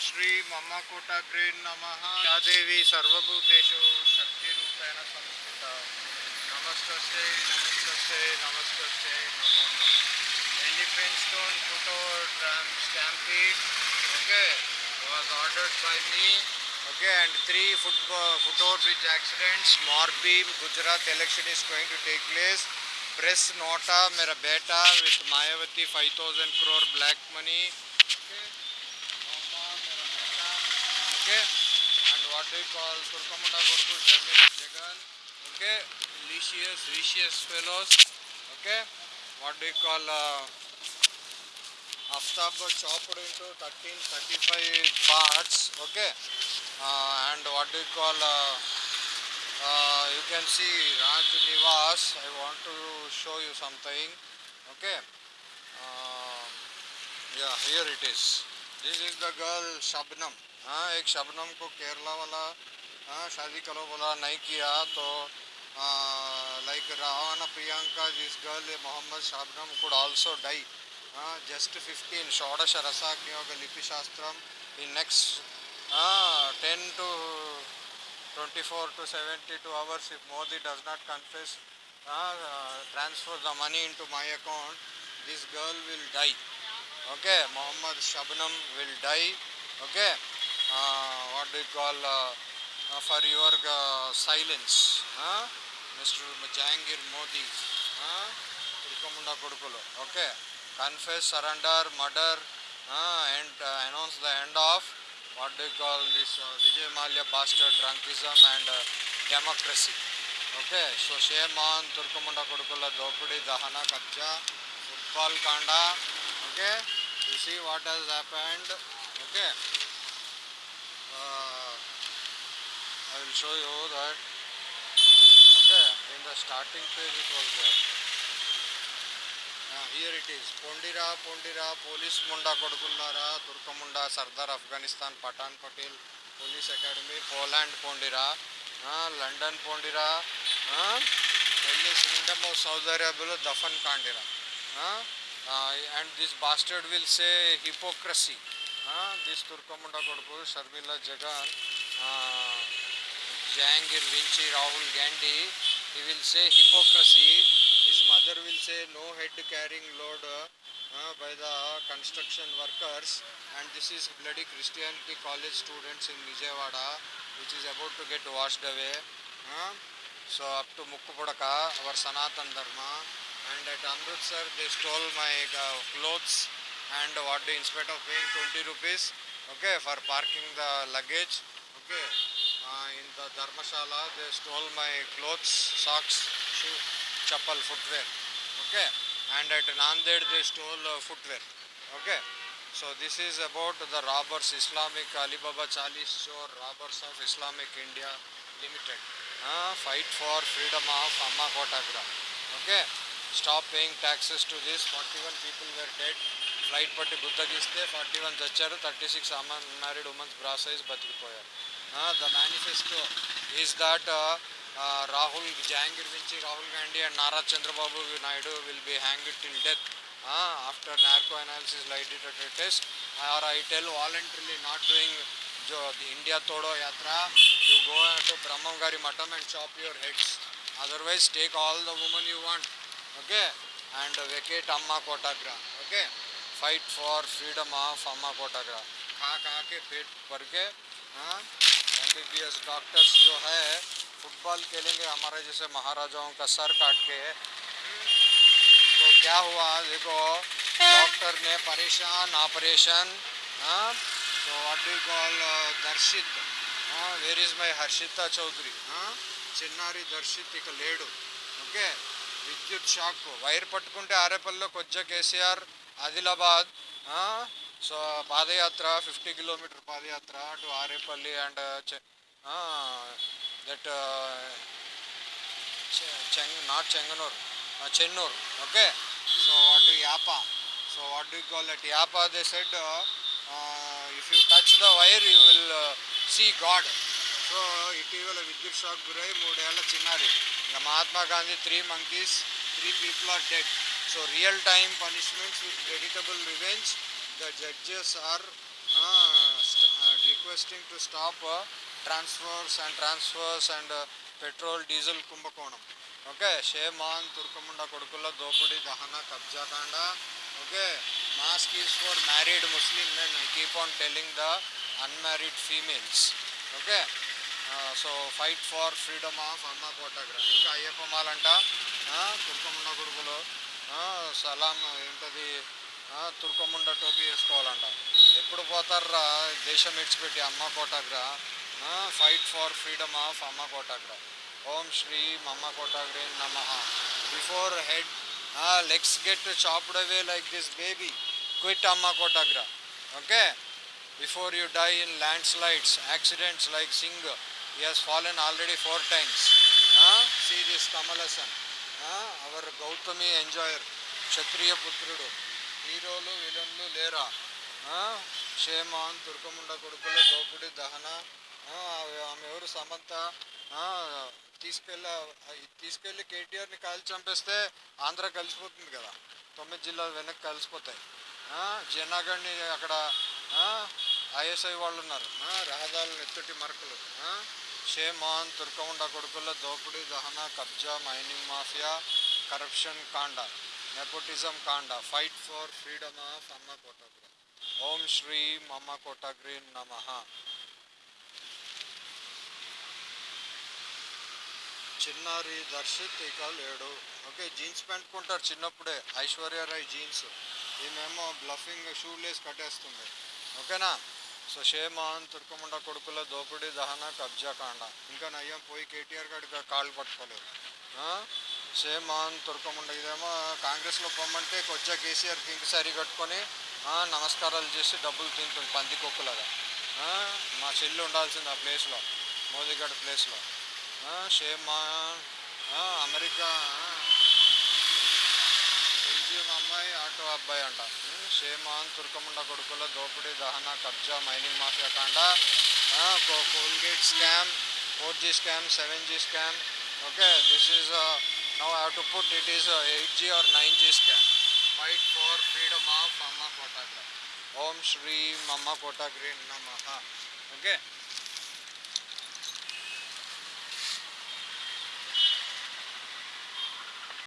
श्री मम कोटा ग्रीन नम। या देवी सर्वूतेश शक्ति संस्थित नमस्त नमस्त नमस्त नमो। नम stone Fotor stampede okay was ordered by me okay and three football फुटोर bridge accident स्मार beam Gujarat election is going to take place press NOTA मेरा बेटा with Mayawati five thousand crore black money Okay, and what you call Sharmil Jagan. Okay, vicious, vicious fellows. Okay, what you call? Uh, Aftab chopped into 13, 35 parts, okay, uh, and what you call, uh, uh, you can see Raj Nivas, I want to show you something, okay, uh, yeah, here it is, this is the girl Shabnam हाँ एक शबनम को केरला वाला हाँ शादी करो बोला, नहीं किया तो like Ravan Priyanka this girl Mohammad Shabnam could also die हाँ जस्ट फिफ्टीन षोडश रसाग्नियोग लिपिशास्त्रम इन नेक्स्ट हाँ ten two twenty four two seventy two hours if Modi does not confess transfer the money into my account this girl will die okay Mohammad Shabnam will die. Okay what do call for your silence mister Jahangir Modi తిరుకముండ కొడుకులు. Okay confess surrender murder and announce the end of what do call this Vijay Mallya bastard drunkism and democracy. Okay so shame on తుర్కముండ కొడుకుల దోపిడీ దహన కబ్జా football కాండా. Okay you see what has happened. Okay, uh, I will show you that. Okay, in the starting page it was there. Here it is పొండిరా పొండిరా police ముండా కొడుకున్నారా తుర్కముండా Sardar Afghanistan Pathan Patel police academy Poland పొండిరా London పొండిరా వెళ్ళి kingdom of Saudi అరేబియాలో దఫన్ కాండిరా and this bastard will say hypocrisy this తుర్కముండా కొడుకు Sharmila Jagan Jahangir వించి Rahul Gandhi he will say hypocrisy his mother will say no head carrying load by the construction workers and this is bloody christianity college students in vijayawada which is about to get washed away uh, so up to mukkupudaka our sanatan dharma and at amritsar they stole my uh, clothes. And what do instead of paying? 20 rupees okay for parking the luggage okay. Uh, in the dharmashala they stole my clothes socks shoe chappal footwear okay. And at nanded they stole uh, footwear okay. So this is about the robbers islamic alibaba chalis or robbers of islamic india limited. Uh, fight for freedom of amma kotagra okay stop paying taxes to this forty one people were dead flight పట్టి గుద్దగిస్తే forty one చచ్చారు thirty six unmarried womens bra size బతికిపోయారు. The manifesto is that Rahul Jahangir నుంచి Rahul Gandhi and Nara Chandrababu Naidu will be hang it in death after narco analysis lie detector test or I tell voluntarily not doing Joe the India తోడో యాత్ర you go to Brahmam గారి మఠం and shop your heads otherwise take all the women you want Okay? And vacate Amma Kotagra. Okay? Fight for freedom of Amma Kotagra. खा खा के पेट भर के M B B S doctors जो है फुटबॉल खेलेंगे हमारे जैसे महाराजाओं का सर काट के तो क्या हुआ देखो डॉक्टर ने परेशान ऑपरेशन हाँ so what do you call uh, Darshith where is my Harshitha Chowdary చిన్నారి దర్శిత్ ఇక లేడు ఓకే విద్యుత్ షాక్ వైర్ పట్టుకుంటే ఆరేపల్లిలో కొజ్జ కేసీఆర్ ఆదిలాబాద్ సో పాదయాత్ర ఫిఫ్టీ కిలోమీటర్ పాదయాత్ర to Arepalli and that చెంగ్ not Chengannur Chennur. Okay? So what do యాపా. So what do call that? యాపా they said if you touch the wire you will see God. So ఇటీవల విద్యుత్ shock గురై మూడేళ్ళ చిన్నారి. ఇంకా Mahatma Gandhi three monkeys three people are dead. So real time punishments with creditable revenge the judges are requesting to stop transfers and transfers and petrol diesel కుంభకోణం. Okay shame on తుర్కముండ కొడుకుల దోపిడీ దహన కబ్జా కాండ. Okay mask is for married Muslim men. I keep on telling the unmarried females. Okay so fight for freedom of Amma Kotagra ఇంకా అయ్యప్ప మాలంట తుర్కముండ కొడుకులు సలాం ఏంటది తుర్కముండ టోపీ వేసుకోవాలంట. ఎప్పుడు పోతారా దేశం విడిచిపెట్టి Amma Kotagra fight for freedom of Amma Kotagra ఓం శ్రీ మమ్మ కోటాగ్రే నమ. Before head legs get chopped away like this baby quit Amma Kotagra okay before you die in landslides accidents like Singh He has fallen already four times. Huh? See this Kamalasan. Huh? Our Gautami enjoyer, క్షత్రియ పుత్రుడు హీరోలు విలన్లు లేరా? క్షేమాన్ తుర్కముండ కొడుకులు దోపిడి దహన ఆమె ఎవరు? సమంత తీసుకెళ్ళి తీసుకెళ్ళ తీసుకెళ్ళి కేటీఆర్ని కాల్చి చంపేస్తే ఆంధ్ర కలిసిపోతుంది కదా. తొమ్మిది జిల్లాలు వెనక్కి కలిసిపోతాయి. జనాగణ్ణి అక్కడ ఐఎస్ఐ వాళ్ళు ఉన్నారు రహదారులు ఎత్తుటి మరకలు. షేమాన్ తుర్కముండ కొడుకుల దోపిడీ దహన కబ్జా మైనింగ్ మాఫియా కరప్షన్ కాండ నెపోటిజం కాండ fight for freedom of Amma Kotagra. ఓం శ్రీ మమ్మ కోటాగ్రి నమ. చిన్నారి దర్శిత్ ఇక లేడు. ఓకే జీన్స్ ప్యాంట్ కొంటారు చిన్నప్పుడే ఐశ్వర్య రాయ్ జీన్స్. ఈమెమో బ్లఫింగ్ షూ లేస్ కట్టేస్తుంది. ఓకేనా? సో తుర్కముండ కొడుకుల దోపిడీ దహన కబ్జా కాండ. ఇంకా నయ్యం పోయి కేటీఆర్ గారికి కాళ్ళు పట్టుకోలేదు. ఆ? తుర్కముండ ఇదేమో కాంగ్రెస్లో పొమ్మంటే కొచ్చా కేసీఆర్ పింక్ శారీ కట్టుకొని నమస్కారాలు చేసి డబ్బులు తింటుంది పంది కుక్కలాగా. మా చెల్లి ఉండాల్సింది ఆ ప్లేస్లో మోదీగఢ్ ప్లేస్లో. షేమాన్ అమెరికా అమ్మాయి ఆటో అబ్బాయి అంట ఉమ్, షేమాన్ తుర్కముండ కొడుకుల దోపిడీ దహన కబ్జా మైనింగ్ మాఫియా కాండ ఆ, కో- coalgate scam four G scam seven G scam okay this is now have to put it is eight G or nine G scam fight for freedom of Amma Kotagra ఓం శ్రీ మమ్మ కోటాగ్రి నమ okay